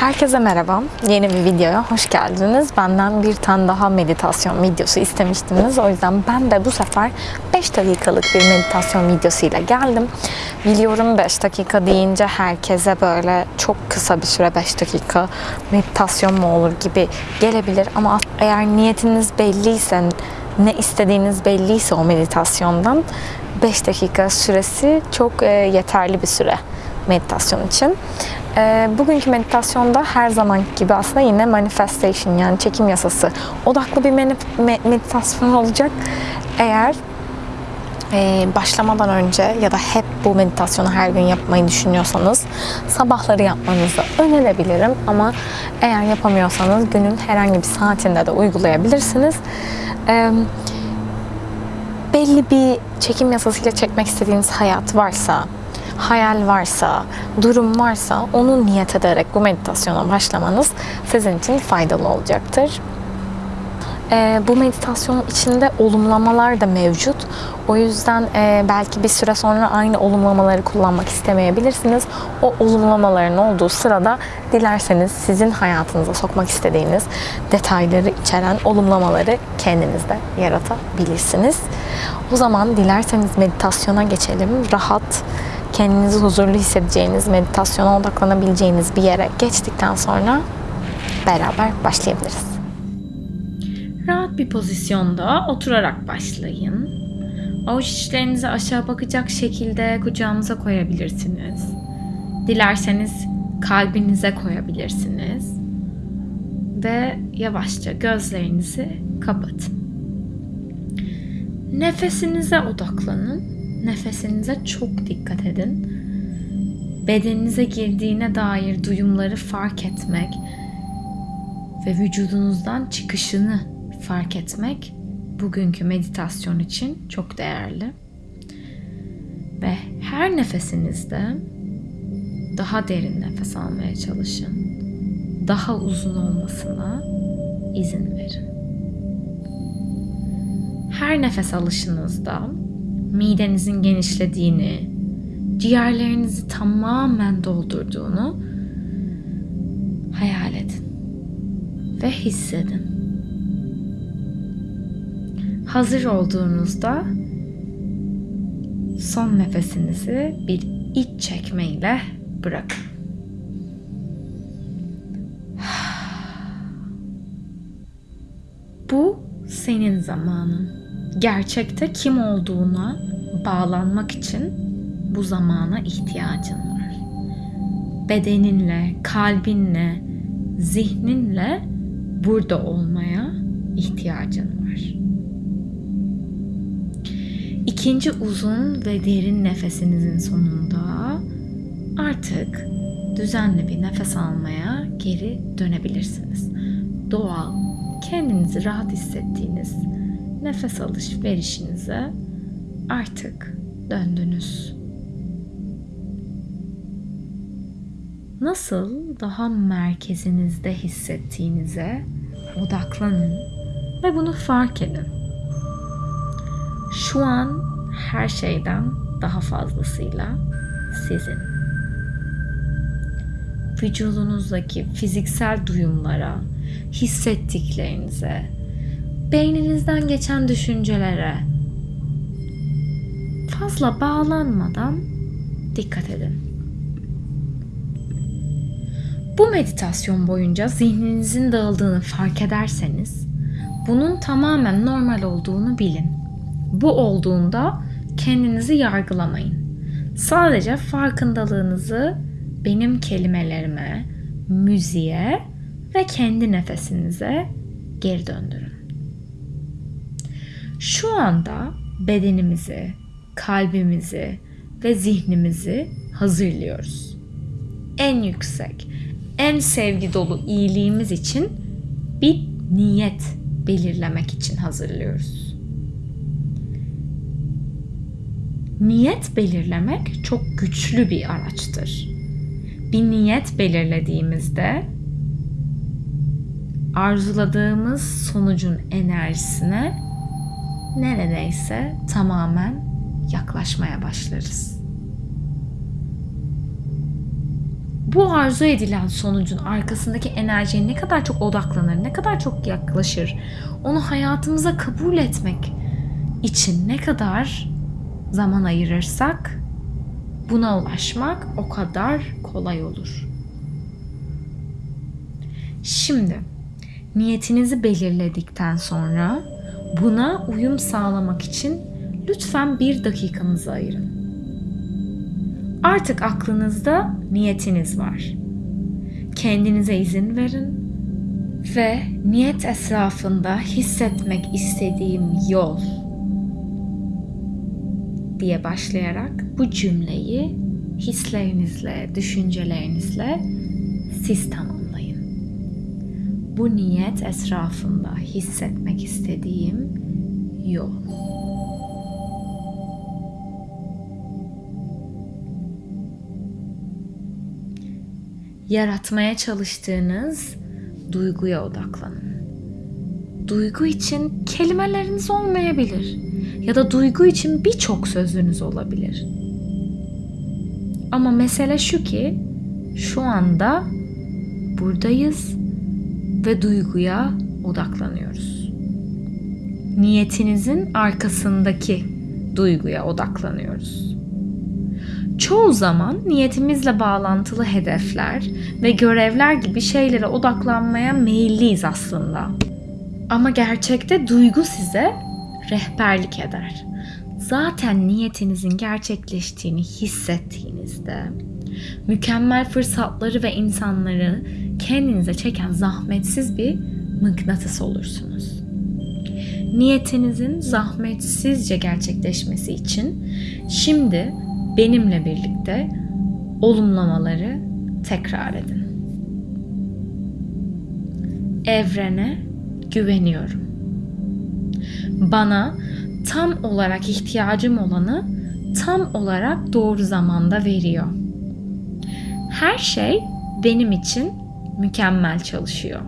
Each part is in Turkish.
Herkese merhaba. Yeni bir videoya hoş geldiniz. Benden bir tane daha meditasyon videosu istemiştiniz. O yüzden ben de bu sefer 5 dakikalık bir meditasyon videosuyla geldim. Biliyorum 5 dakika deyince herkese böyle çok kısa bir süre 5 dakika meditasyon mu olur gibi gelebilir. Ama eğer niyetiniz belliyse, ne istediğiniz belliyse o meditasyondan 5 dakika süresi çok e, yeterli bir süre meditasyon için. E, bugünkü meditasyonda her zaman gibi aslında yine manifestation yani çekim yasası odaklı bir meditasyon olacak. Eğer e, başlamadan önce ya da hep bu meditasyonu her gün yapmayı düşünüyorsanız sabahları yapmanızı önerebilirim ama eğer yapamıyorsanız günün herhangi bir saatinde de uygulayabilirsiniz. E, belli bir çekim yasasıyla çekmek istediğiniz hayat varsa hayal varsa, durum varsa onu niyet ederek bu meditasyona başlamanız sizin için faydalı olacaktır. E, bu meditasyonun içinde olumlamalar da mevcut. O yüzden e, belki bir süre sonra aynı olumlamaları kullanmak istemeyebilirsiniz. O olumlamaların olduğu sırada dilerseniz sizin hayatınıza sokmak istediğiniz detayları içeren olumlamaları kendinizde yaratabilirsiniz. O zaman dilerseniz meditasyona geçelim. Rahat, kendinizi huzurlu hissedeceğiniz, meditasyona odaklanabileceğiniz bir yere geçtikten sonra beraber başlayabiliriz. Rahat bir pozisyonda oturarak başlayın. Avuç içlerinizi aşağı bakacak şekilde kucağınıza koyabilirsiniz. Dilerseniz kalbinize koyabilirsiniz. Ve yavaşça gözlerinizi kapatın. Nefesinize odaklanın Nefesinize çok dikkat edin. Bedeninize girdiğine dair duyumları fark etmek ve vücudunuzdan çıkışını fark etmek bugünkü meditasyon için çok değerli. Ve her nefesinizde daha derin nefes almaya çalışın. Daha uzun olmasına izin verin. Her nefes alışınızda midenizin genişlediğini, ciğerlerinizi tamamen doldurduğunu hayal edin ve hissedin. Hazır olduğunuzda son nefesinizi bir iç çekmeyle bırakın. Bu senin zamanın gerçekte kim olduğuna bağlanmak için bu zamana ihtiyacın var. Bedeninle, kalbinle, zihninle burada olmaya ihtiyacın var. İkinci uzun ve derin nefesinizin sonunda artık düzenli bir nefes almaya geri dönebilirsiniz. Doğal, kendinizi rahat hissettiğiniz nefes alış verişinize artık döndünüz. Nasıl daha merkezinizde hissettiğinize odaklanın ve bunu fark edin. Şu an her şeyden daha fazlasıyla sizin. Vücudunuzdaki fiziksel duyumlara, hissettiklerinize, beyninizden geçen düşüncelere fazla bağlanmadan dikkat edin. Bu meditasyon boyunca zihninizin dağıldığını fark ederseniz bunun tamamen normal olduğunu bilin. Bu olduğunda kendinizi yargılamayın. Sadece farkındalığınızı benim kelimelerime, müziğe ve kendi nefesinize geri döndürün. Şu anda bedenimizi, kalbimizi ve zihnimizi hazırlıyoruz. En yüksek, en sevgi dolu iyiliğimiz için bir niyet belirlemek için hazırlıyoruz. Niyet belirlemek çok güçlü bir araçtır. Bir niyet belirlediğimizde arzuladığımız sonucun enerjisine neredeyse tamamen yaklaşmaya başlarız. bu arzu edilen sonucun arkasındaki enerjiye ne kadar çok odaklanır, ne kadar çok yaklaşır, onu hayatımıza kabul etmek için ne kadar zaman ayırırsak buna ulaşmak o kadar kolay olur. Şimdi niyetinizi belirledikten sonra buna uyum sağlamak için lütfen bir dakikanızı ayırın. Artık aklınızda niyetiniz var. Kendinize izin verin ve niyet etrafında hissetmek istediğim yol diye başlayarak bu cümleyi hislerinizle, düşüncelerinizle siz tamamlayın. Bu niyet etrafında hissetmek istediğim yol. Yaratmaya çalıştığınız duyguya odaklanın. Duygu için kelimeleriniz olmayabilir ya da duygu için birçok sözünüz olabilir. Ama mesele şu ki şu anda buradayız ve duyguya odaklanıyoruz. Niyetinizin arkasındaki duyguya odaklanıyoruz. Çoğu zaman niyetimizle bağlantılı hedefler ve görevler gibi şeylere odaklanmaya meyilliyiz aslında. Ama gerçekte duygu size rehberlik eder. Zaten niyetinizin gerçekleştiğini hissettiğinizde mükemmel fırsatları ve insanları kendinize çeken zahmetsiz bir mıknatıs olursunuz. Niyetinizin zahmetsizce gerçekleşmesi için şimdi benimle birlikte olumlamaları tekrar edin. Evrene güveniyorum. Bana tam olarak ihtiyacım olanı tam olarak doğru zamanda veriyor. Her şey benim için mükemmel çalışıyor.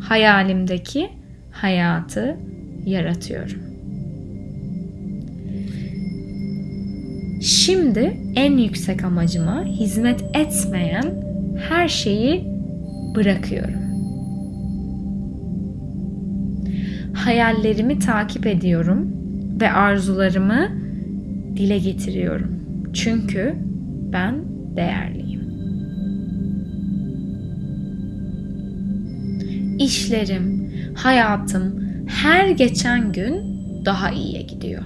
Hayalimdeki hayatı yaratıyorum. Şimdi en yüksek amacıma hizmet etmeyen her şeyi bırakıyorum. Hayallerimi takip ediyorum ve arzularımı dile getiriyorum. Çünkü ben değerliyim. İşlerim, hayatım her geçen gün daha iyiye gidiyor.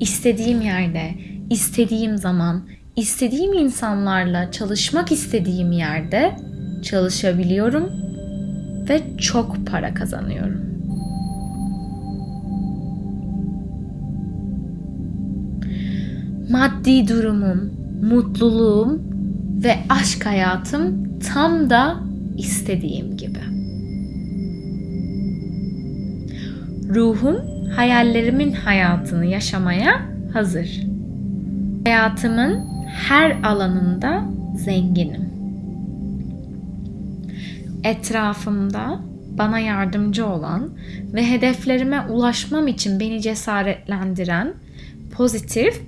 istediğim yerde, istediğim zaman, istediğim insanlarla çalışmak istediğim yerde çalışabiliyorum ve çok para kazanıyorum. Maddi durumum, mutluluğum ve aşk hayatım tam da istediğim gibi. Ruhum hayallerimin hayatını yaşamaya hazır. Hayatımın her alanında zenginim. Etrafımda bana yardımcı olan ve hedeflerime ulaşmam için beni cesaretlendiren pozitif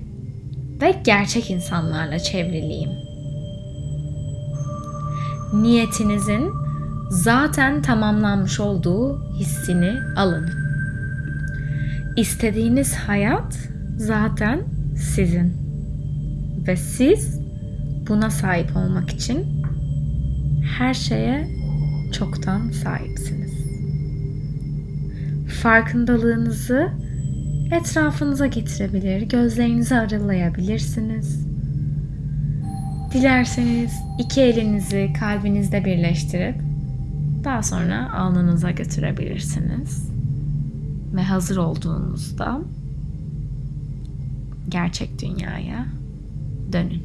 ve gerçek insanlarla çevriliyim. Niyetinizin zaten tamamlanmış olduğu hissini alın. İstediğiniz hayat zaten sizin. Ve siz buna sahip olmak için her şeye çoktan sahipsiniz. Farkındalığınızı etrafınıza getirebilir, gözlerinizi aralayabilirsiniz. Dilerseniz iki elinizi kalbinizde birleştirip daha sonra alnınıza götürebilirsiniz ve hazır olduğunuzda gerçek dünyaya dönün.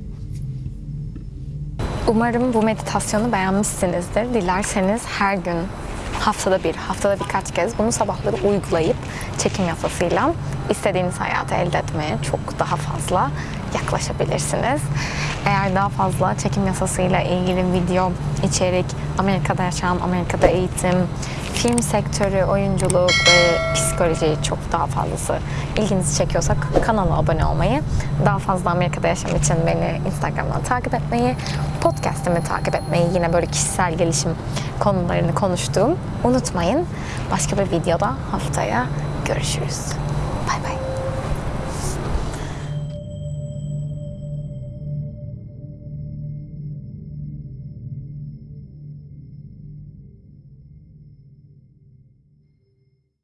Umarım bu meditasyonu beğenmişsinizdir. Dilerseniz her gün haftada bir, haftada birkaç kez bunu sabahları uygulayıp çekim yasasıyla istediğiniz hayatı elde etmeye çok daha fazla yaklaşabilirsiniz. Eğer daha fazla çekim yasasıyla ilgili video, içerik, Amerika'da yaşam, Amerika'da eğitim, film sektörü, oyunculuk ve psikoloji çok daha fazlası ilginizi çekiyorsa kanala abone olmayı, daha fazla Amerika'da yaşam için beni Instagram'dan takip etmeyi, podcast'imi takip etmeyi, yine böyle kişisel gelişim konularını konuştuğum unutmayın. Başka bir videoda haftaya görüşürüz.